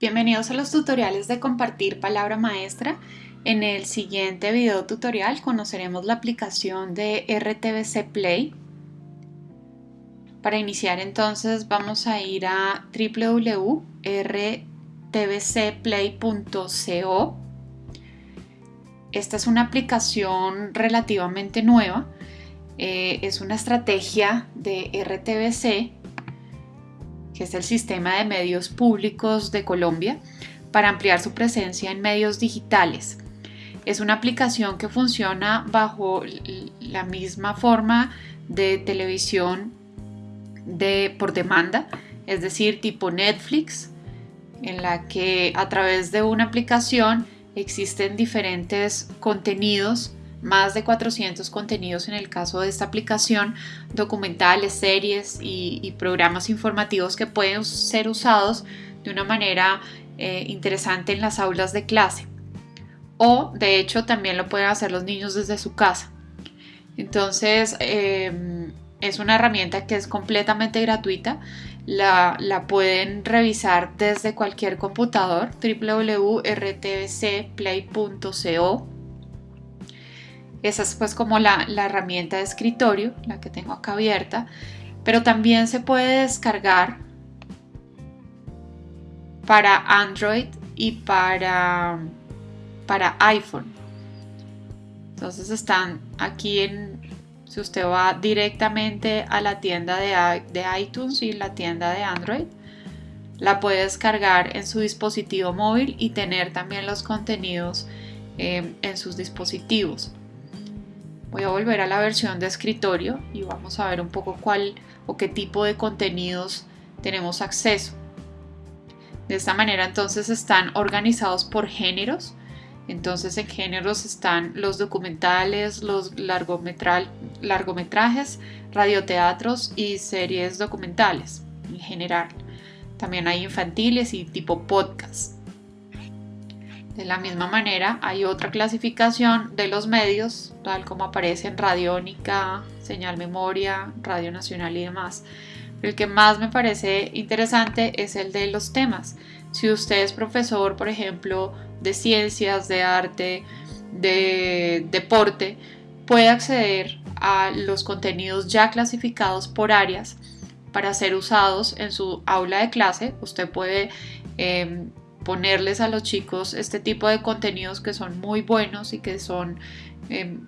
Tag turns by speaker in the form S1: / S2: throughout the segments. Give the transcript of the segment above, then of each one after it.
S1: Bienvenidos a los tutoriales de compartir palabra maestra. En el siguiente video tutorial conoceremos la aplicación de RTBC Play. Para iniciar entonces vamos a ir a www.rtbcplay.co. Esta es una aplicación relativamente nueva. Eh, es una estrategia de RTBC que es el sistema de medios públicos de Colombia, para ampliar su presencia en medios digitales. Es una aplicación que funciona bajo la misma forma de televisión de, por demanda, es decir, tipo Netflix, en la que a través de una aplicación existen diferentes contenidos más de 400 contenidos en el caso de esta aplicación, documentales, series y, programas informativos que pueden ser usados de una manera eh, interesante en las aulas de clase. O de hecho también lo pueden hacer los niños desde su casa. Entonces em, es una herramienta que es completamente gratuita. La, la, pueden revisar desde cualquier computador www.rtbcplay.co esa es pues como la, herramienta de escritorio, la que tengo acá abierta, pero también se puede descargar para Android y para, para iPhone. Entonces están aquí en, si usted va directamente a la tienda de, de iTunes y la tienda de Android, la puede descargar en su dispositivo móvil y tener también los contenidos eh, en sus dispositivos. Voy a volver a la versión de escritorio y vamos a ver un poco cuál o qué tipo de contenidos tenemos acceso. De esta manera entonces están organizados por géneros. Entonces en géneros están los documentales, los largometrajes, radioteatros y series documentales en general. También hay infantiles y tipo podcast. De la misma manera, hay otra clasificación de los medios, tal como aparece en Radiónica, Señal Memoria, Radio Nacional y demás. el que más me parece interesante es el de los temas. Si usted es profesor, por ejemplo, de ciencias, de arte, de deporte, puede acceder a los contenidos ya clasificados por áreas para ser usados en su aula de clase. Usted puede em, ponerles a los chicos este tipo de contenidos que son muy buenos y que son, em,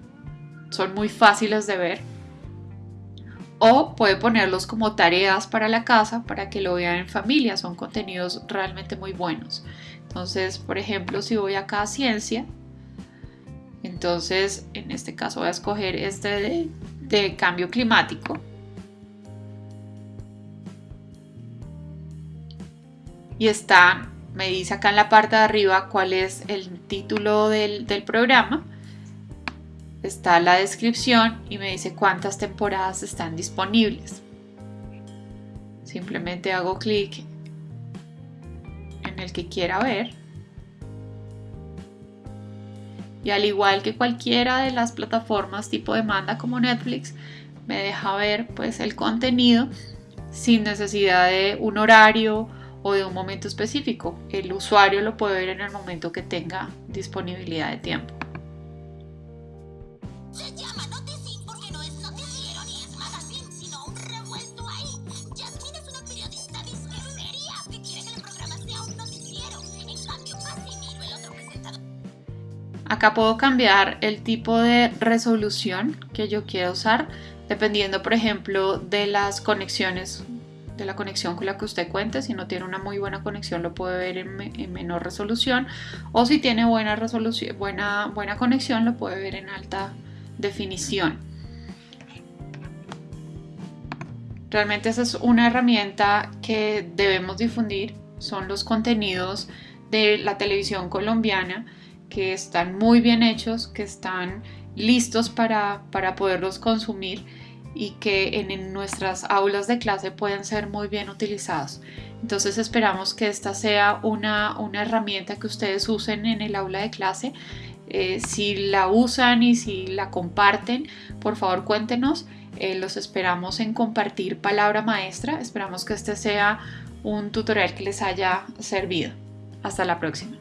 S1: son muy fáciles de ver. O puede ponerlos como tareas para la casa para que lo vean en familia. Son contenidos realmente muy buenos. Entonces, por ejemplo, si voy acá a ciencia, entonces en este caso voy a escoger este de, de cambio climático. Y está me dice acá en la parte de arriba cuál es el título del, programa. Está la descripción y me dice cuántas temporadas están disponibles. Simplemente hago clic en el que quiera ver. Y al igual que cualquiera de las plataformas tipo demanda como Netflix, me deja ver pues el contenido sin necesidad de un horario o de un momento específico. El usuario lo puede ver en el momento que tenga disponibilidad de tiempo. Acá puedo cambiar el tipo de resolución que yo quiero usar dependiendo por ejemplo de las conexiones la conexión con la que usted cuente. Si no tiene una muy buena conexión lo puede ver en, menor resolución o si tiene buena, resolución, buena, buena conexión lo puede ver en alta definición. Realmente esa es una herramienta que debemos difundir. Son los contenidos de la televisión colombiana que están muy bien hechos, que están listos para, para poderlos consumir y que en, nuestras aulas de clase pueden ser muy bien utilizados. Entonces esperamos que esta sea una, herramienta que ustedes usen en el aula de clase. Eh, si la usan y si la comparten, por favor cuéntenos. Eh, los esperamos en compartir palabra maestra. Esperamos que este sea un tutorial que les haya servido. Hasta la próxima.